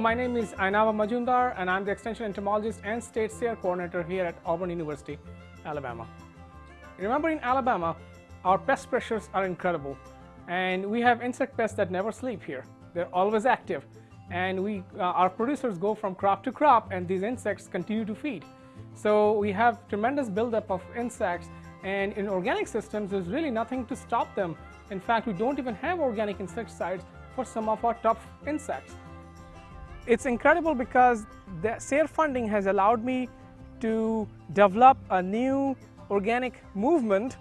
my name is Ayanava Majumdar and I'm the Extension Entomologist and State SARE Coordinator here at Auburn University, Alabama. Remember in Alabama, our pest pressures are incredible and we have insect pests that never sleep here. They're always active and we, uh, our producers go from crop to crop and these insects continue to feed. So we have tremendous buildup of insects and in organic systems there's really nothing to stop them. In fact, we don't even have organic insecticides for some of our tough insects. It's incredible because the SARE funding has allowed me to develop a new organic movement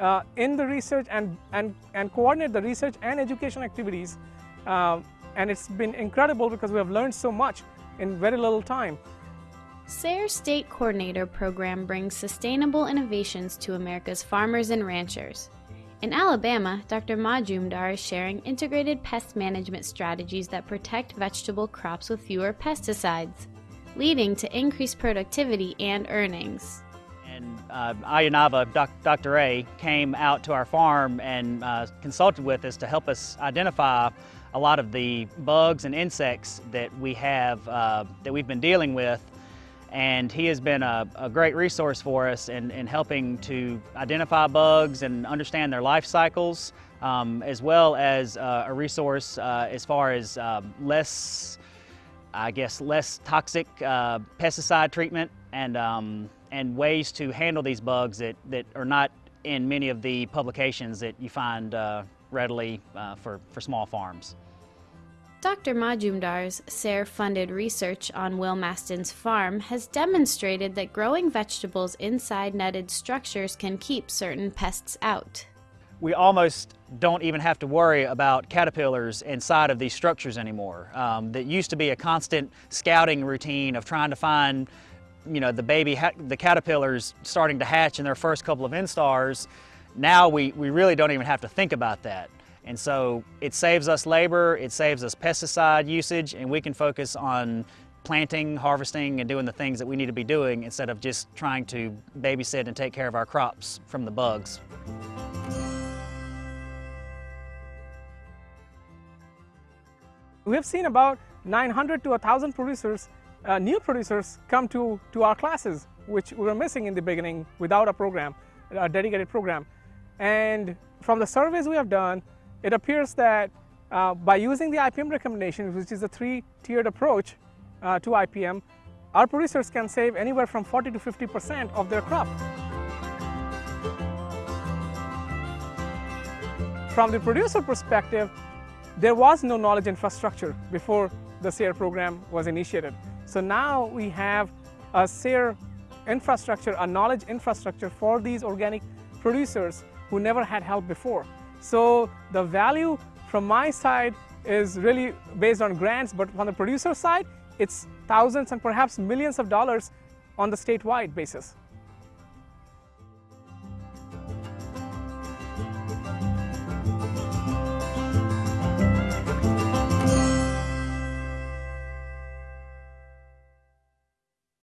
uh, in the research and, and, and coordinate the research and education activities. Uh, and it's been incredible because we have learned so much in very little time. SARE State Coordinator Program brings sustainable innovations to America's farmers and ranchers. In Alabama, Dr. Majumdar is sharing integrated pest management strategies that protect vegetable crops with fewer pesticides, leading to increased productivity and earnings. And uh, Ayanava, doc, Dr. A, came out to our farm and uh, consulted with us to help us identify a lot of the bugs and insects that we have, uh, that we've been dealing with and he has been a, a great resource for us in, in, helping to identify bugs and understand their life cycles, um, as well as uh, a resource uh, as far as uh, less, I guess, less toxic uh, pesticide treatment and, um, and ways to handle these bugs that, that are not in many of the publications that you find uh, readily uh, for, for small farms. Dr. Majumdar's SARE-funded research on Will Maston's farm has demonstrated that growing vegetables inside netted structures can keep certain pests out. We almost don't even have to worry about caterpillars inside of these structures anymore. Um, that used to be a constant scouting routine of trying to find you know, the baby, the caterpillars starting to hatch in their first couple of instars. Now we, we really don't even have to think about that. And so it saves us labor, it saves us pesticide usage, and we can focus on planting, harvesting, and doing the things that we need to be doing instead of just trying to babysit and take care of our crops from the bugs. We have seen about 900 to 1,000 producers, uh, new producers come to, to our classes, which we were missing in the beginning without a program, a dedicated program. And from the surveys we have done, it appears that uh, by using the IPM recommendations, which is a three-tiered approach uh, to IPM, our producers can save anywhere from 40 to 50% of their crop. From the producer perspective, there was no knowledge infrastructure before the SARE program was initiated. So now we have a SARE infrastructure, a knowledge infrastructure for these organic producers who never had help before. So the value from my side is really based on grants, but on the producer side, it's thousands and perhaps millions of dollars on the statewide basis.